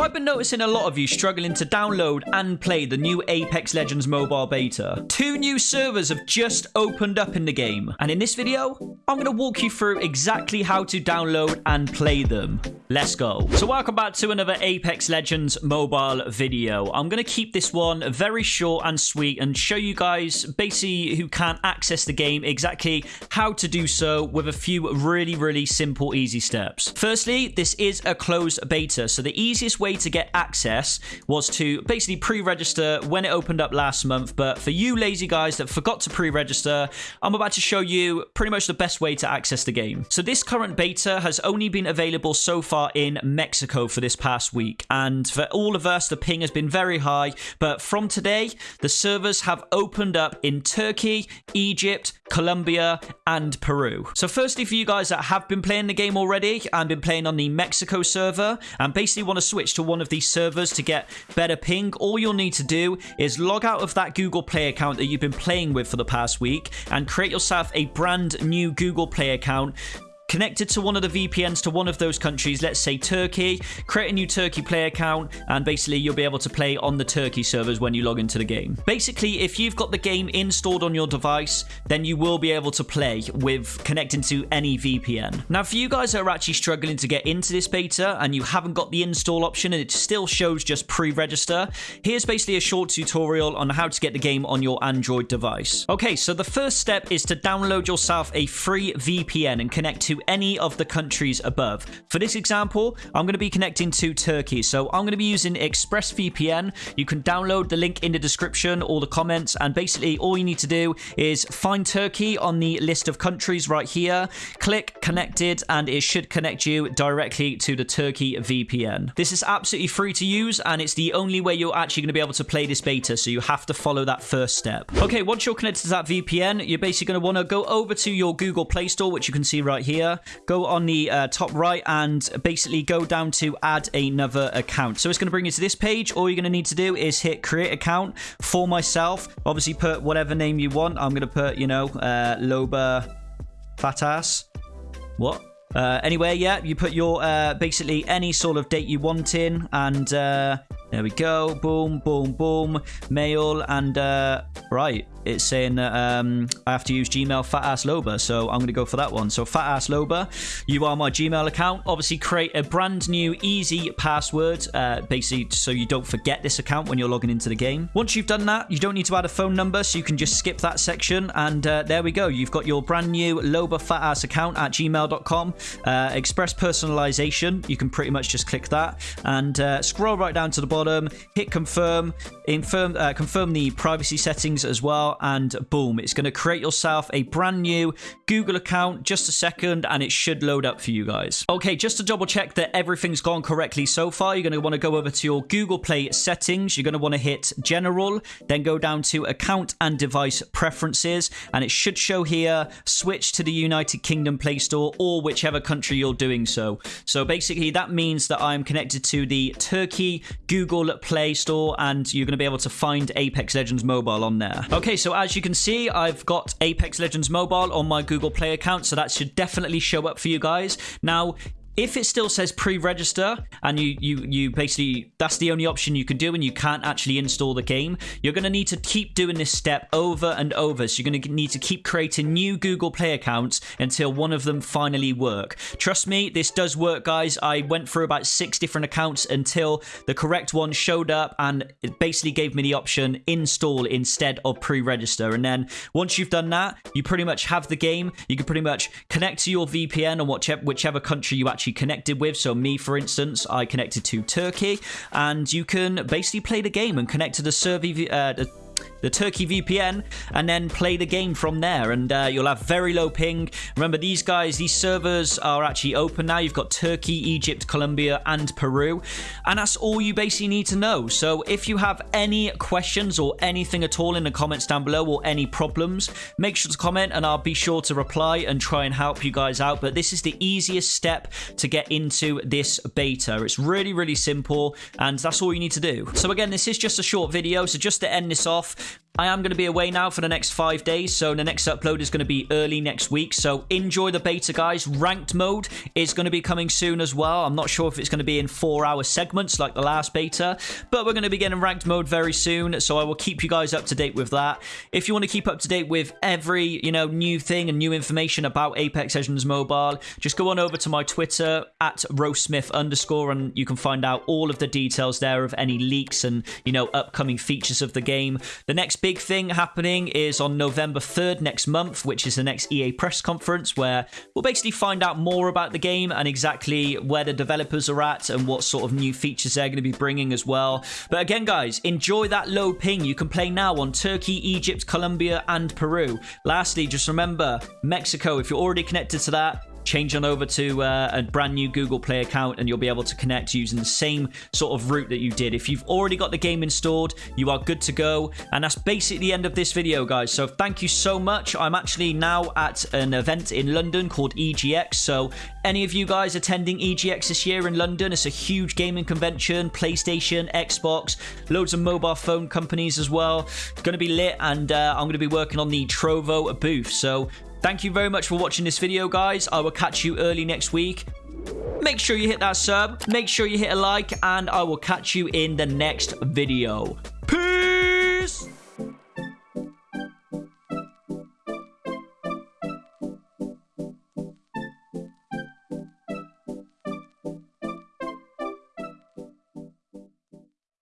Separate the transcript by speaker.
Speaker 1: So I've been noticing a lot of you struggling to download and play the new Apex Legends mobile beta. Two new servers have just opened up in the game, and in this video, I'm going to walk you through exactly how to download and play them. Let's go. So welcome back to another Apex Legends mobile video. I'm going to keep this one very short and sweet and show you guys basically who can't access the game exactly how to do so with a few really, really simple, easy steps. Firstly, this is a closed beta, so the easiest way to get access was to basically pre-register when it opened up last month. But for you lazy guys that forgot to pre-register, I'm about to show you pretty much the best way to access the game. So this current beta has only been available so far in Mexico for this past week. And for all of us, the ping has been very high. But from today, the servers have opened up in Turkey, Egypt, Colombia, and Peru. So firstly, for you guys that have been playing the game already and been playing on the Mexico server and basically want to switch to one of these servers to get better ping, all you'll need to do is log out of that Google Play account that you've been playing with for the past week and create yourself a brand new Google Play account connected to one of the VPNs to one of those countries, let's say Turkey, create a new Turkey play account, and basically you'll be able to play on the Turkey servers when you log into the game. Basically, if you've got the game installed on your device, then you will be able to play with connecting to any VPN. Now, for you guys that are actually struggling to get into this beta and you haven't got the install option and it still shows just pre-register, here's basically a short tutorial on how to get the game on your Android device. Okay, so the first step is to download yourself a free VPN and connect to any of the countries above. For this example, I'm going to be connecting to Turkey. So I'm going to be using ExpressVPN. You can download the link in the description or the comments. And basically, all you need to do is find Turkey on the list of countries right here. Click connected and it should connect you directly to the Turkey VPN. This is absolutely free to use and it's the only way you're actually going to be able to play this beta. So you have to follow that first step. Okay, once you're connected to that VPN, you're basically going to want to go over to your Google Play Store, which you can see right here go on the uh, top right and basically go down to add another account. So it's going to bring you to this page. All you're going to need to do is hit create account for myself. Obviously put whatever name you want. I'm going to put, you know, uh, Loba Fatas. What? Uh, anyway, yeah, you put your uh, basically any sort of date you want in, and uh, there we go. Boom, boom, boom. Mail and uh, right it's saying that um, I have to use Gmail Fat Ass Loba, so I'm going to go for that one. So Fat Ass Loba, you are my Gmail account. Obviously, create a brand new easy password, uh, basically so you don't forget this account when you're logging into the game. Once you've done that, you don't need to add a phone number, so you can just skip that section, and uh, there we go. You've got your brand new Loba Fat Ass account at gmail.com. Uh, express personalization, you can pretty much just click that, and uh, scroll right down to the bottom, hit confirm, infirm, uh, confirm the privacy settings as well and boom, it's going to create yourself a brand new Google account. Just a second and it should load up for you guys. Okay, just to double check that everything's gone correctly so far, you're going to want to go over to your Google Play settings. You're going to want to hit General, then go down to Account and Device Preferences, and it should show here switch to the United Kingdom Play Store or whichever country you're doing so. So basically, that means that I'm connected to the Turkey Google Play Store, and you're going to be able to find Apex Legends Mobile on there. Okay, so as you can see, I've got Apex Legends Mobile on my Google Play account, so that should definitely show up for you guys. Now, if it still says pre-register and you you you basically that's the only option you can do and you can't actually install the game you're going to need to keep doing this step over and over. So you're going to need to keep creating new google play accounts until one of them finally work. Trust me this does work guys. I went through about six different accounts until the correct one showed up and it basically gave me the option install instead of pre-register. And then once you've done that you pretty much have the game. You can pretty much connect to your vpn or whichever, whichever country you actually actually connected with. So me, for instance, I connected to Turkey, and you can basically play the game and connect to the server, uh, the Turkey VPN, and then play the game from there. And uh, you'll have very low ping. Remember, these guys, these servers are actually open now. You've got Turkey, Egypt, Colombia, and Peru. And that's all you basically need to know. So if you have any questions or anything at all in the comments down below or any problems, make sure to comment and I'll be sure to reply and try and help you guys out. But this is the easiest step to get into this beta. It's really, really simple and that's all you need to do. So again, this is just a short video. So just to end this off, I am going to be away now for the next five days, so the next upload is going to be early next week. So enjoy the beta, guys. Ranked mode is going to be coming soon as well. I'm not sure if it's going to be in four-hour segments like the last beta, but we're going to be getting ranked mode very soon. So I will keep you guys up to date with that. If you want to keep up to date with every you know new thing and new information about Apex Legends Mobile, just go on over to my Twitter at roastsmith underscore, and you can find out all of the details there of any leaks and you know upcoming features of the game. The next big thing happening is on November 3rd next month, which is the next EA press conference, where we'll basically find out more about the game and exactly where the developers are at and what sort of new features they're going to be bringing as well. But again, guys, enjoy that low ping. You can play now on Turkey, Egypt, Colombia, and Peru. Lastly, just remember Mexico, if you're already connected to that, change on over to uh, a brand new Google Play account and you'll be able to connect using the same sort of route that you did. If you've already got the game installed, you are good to go. And that's basically the end of this video, guys. So thank you so much. I'm actually now at an event in London called EGX. So any of you guys attending EGX this year in London, it's a huge gaming convention, PlayStation, Xbox, loads of mobile phone companies as well. It's going to be lit and uh, I'm going to be working on the Trovo booth. So Thank you very much for watching this video, guys. I will catch you early next week. Make sure you hit that sub, make sure you hit a like, and I will catch you in the next video. Peace!